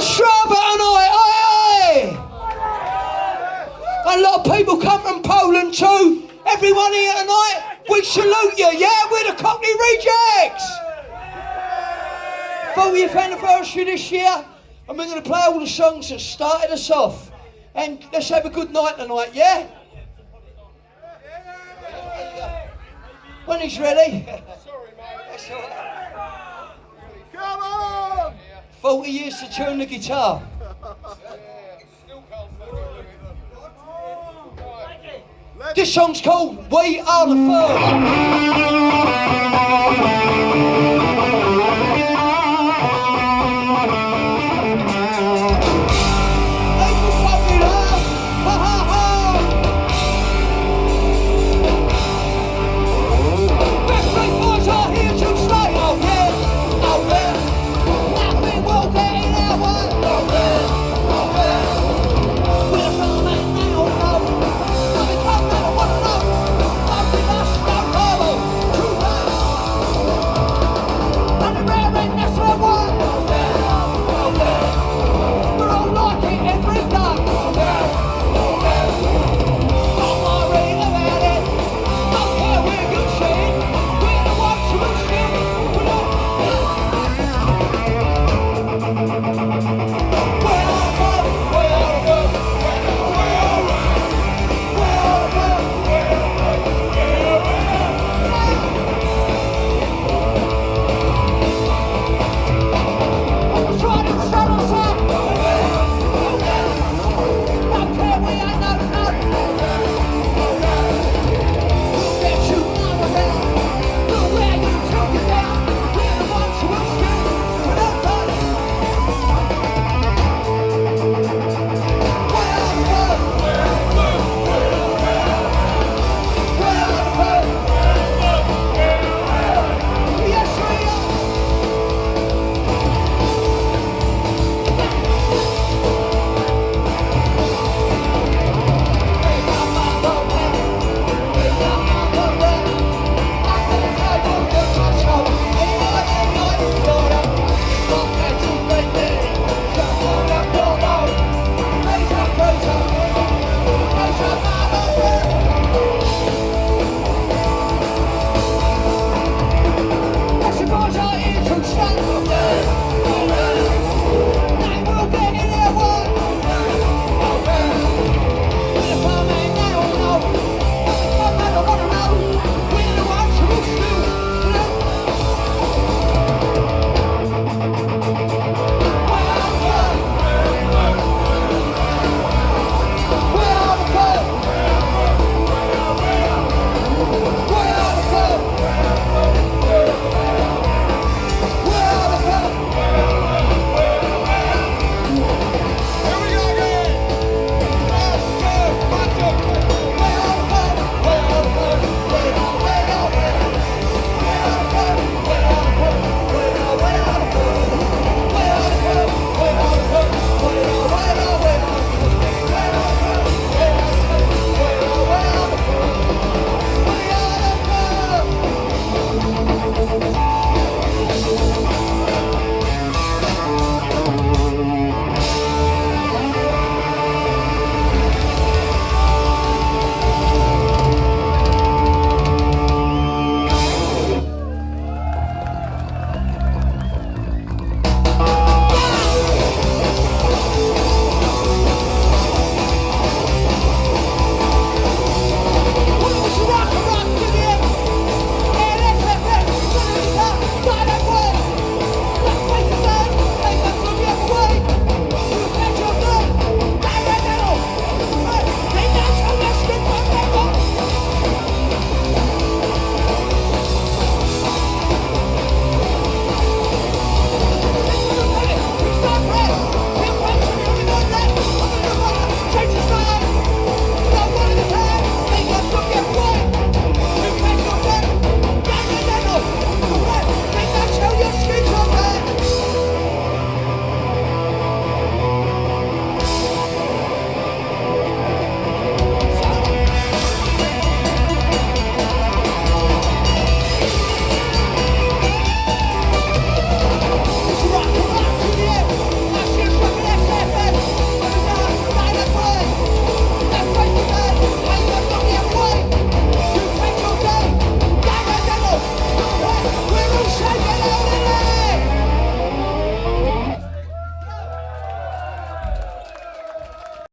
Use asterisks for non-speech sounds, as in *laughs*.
Ostrava tonight, aye, aye. A lot of people come from Poland too. Everyone here tonight, we salute you, yeah? We're the Cockney Rejects. 40th anniversary this year, and we're going to play all the songs that started us off. And let's have a good night tonight, yeah? When he's ready. *laughs* Come on! 40 used to tune the guitar. This song's called We Are the Firm.